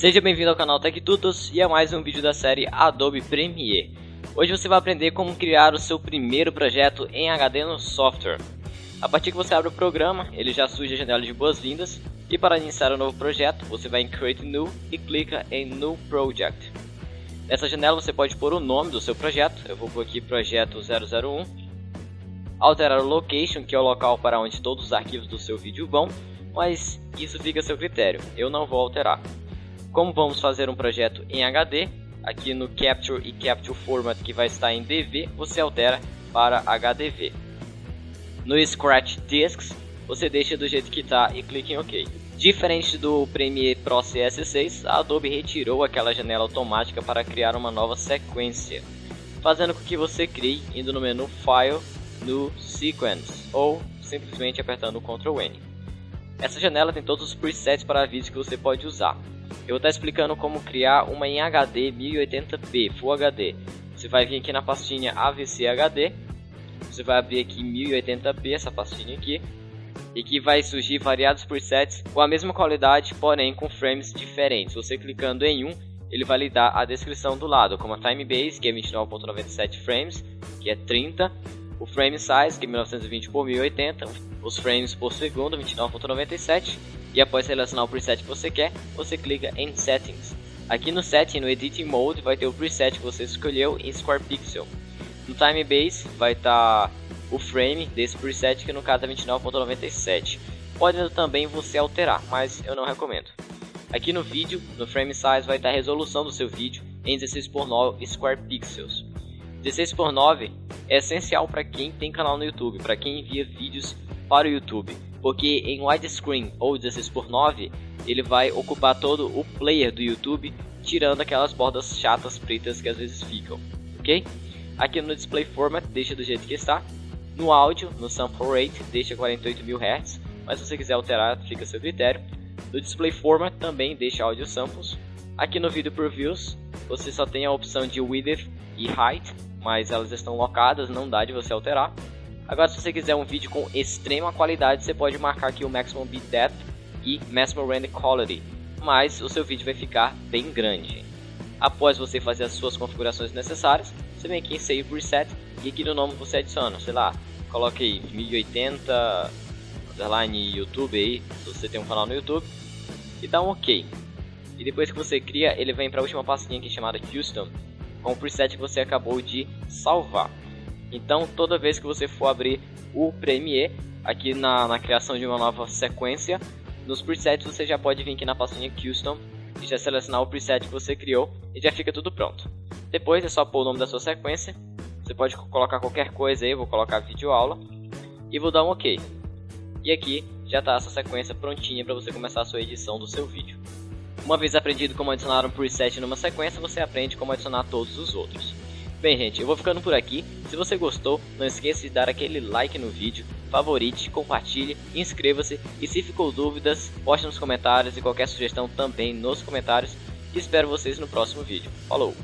Seja bem-vindo ao canal TechTutos e a mais um vídeo da série Adobe Premiere. Hoje você vai aprender como criar o seu primeiro projeto em HD no software. A partir que você abre o programa, ele já surge a janela de boas-vindas e para iniciar um novo projeto, você vai em Create New e clica em New Project. Nessa janela você pode pôr o nome do seu projeto, eu vou pôr aqui Projeto 001, alterar o Location, que é o local para onde todos os arquivos do seu vídeo vão, mas isso fica a seu critério, eu não vou alterar. Como vamos fazer um projeto em HD, aqui no Capture e Capture Format que vai estar em DV, você altera para HDV. No Scratch Disks, você deixa do jeito que está e clica em OK. Diferente do Premiere Pro CS6, a Adobe retirou aquela janela automática para criar uma nova sequência, fazendo com que você crie indo no menu File, no Sequence, ou simplesmente apertando Ctrl N. Essa janela tem todos os presets para vídeos que você pode usar. Eu vou estar explicando como criar uma em HD 1080p Full HD. Você vai vir aqui na pastinha AVC HD, você vai abrir aqui 1080p, essa pastinha aqui, e que vai surgir variados presets com a mesma qualidade, porém com frames diferentes. Você clicando em um, ele vai lhe dar a descrição do lado, como a time base, que é 29.97 frames, que é 30, o frame size, que é 1920 por 1080, os frames por segundo, 29.97, e após selecionar o preset que você quer, você clica em Settings. Aqui no Setting, no Editing Mode, vai ter o preset que você escolheu em Square Pixel. No Time Base vai estar tá o frame desse preset, que no caso é 29.97. Pode também você alterar, mas eu não recomendo. Aqui no vídeo, no Frame Size, vai estar tá a resolução do seu vídeo em 16x9 Square Pixels. 16x9 é essencial para quem tem canal no YouTube, para quem envia vídeos para o YouTube porque em widescreen ou 16x9 ele vai ocupar todo o player do YouTube, tirando aquelas bordas chatas pretas que às vezes ficam, ok? Aqui no display format deixa do jeito que está, no áudio, no sample rate deixa 48.000 Hz, mas se você quiser alterar fica a seu critério. No display format também deixa áudio samples. Aqui no vídeo previews você só tem a opção de width e height, mas elas estão locadas, não dá de você alterar. Agora, se você quiser um vídeo com extrema qualidade, você pode marcar aqui o Maximum Bit Depth e Maximum Render Quality, mas o seu vídeo vai ficar bem grande. Após você fazer as suas configurações necessárias, você vem aqui em Save Preset e aqui no nome você adiciona, sei lá, coloque aí 1080 underline YouTube aí, se você tem um canal no YouTube, e dá um OK. E depois que você cria, ele vem para a última pastinha aqui chamada Custom, com o preset que você acabou de salvar. Então, toda vez que você for abrir o Premiere, aqui na, na criação de uma nova sequência, nos presets você já pode vir aqui na pastinha Custom e já selecionar o preset que você criou e já fica tudo pronto. Depois é só pôr o nome da sua sequência, você pode colocar qualquer coisa aí, vou colocar vídeo aula e vou dar um OK. E aqui já está essa sequência prontinha para você começar a sua edição do seu vídeo. Uma vez aprendido como adicionar um preset numa sequência, você aprende como adicionar todos os outros. Bem, gente, eu vou ficando por aqui. Se você gostou, não esqueça de dar aquele like no vídeo, favorite, compartilhe, inscreva-se e se ficou dúvidas, poste nos comentários e qualquer sugestão também nos comentários. E espero vocês no próximo vídeo. Falou!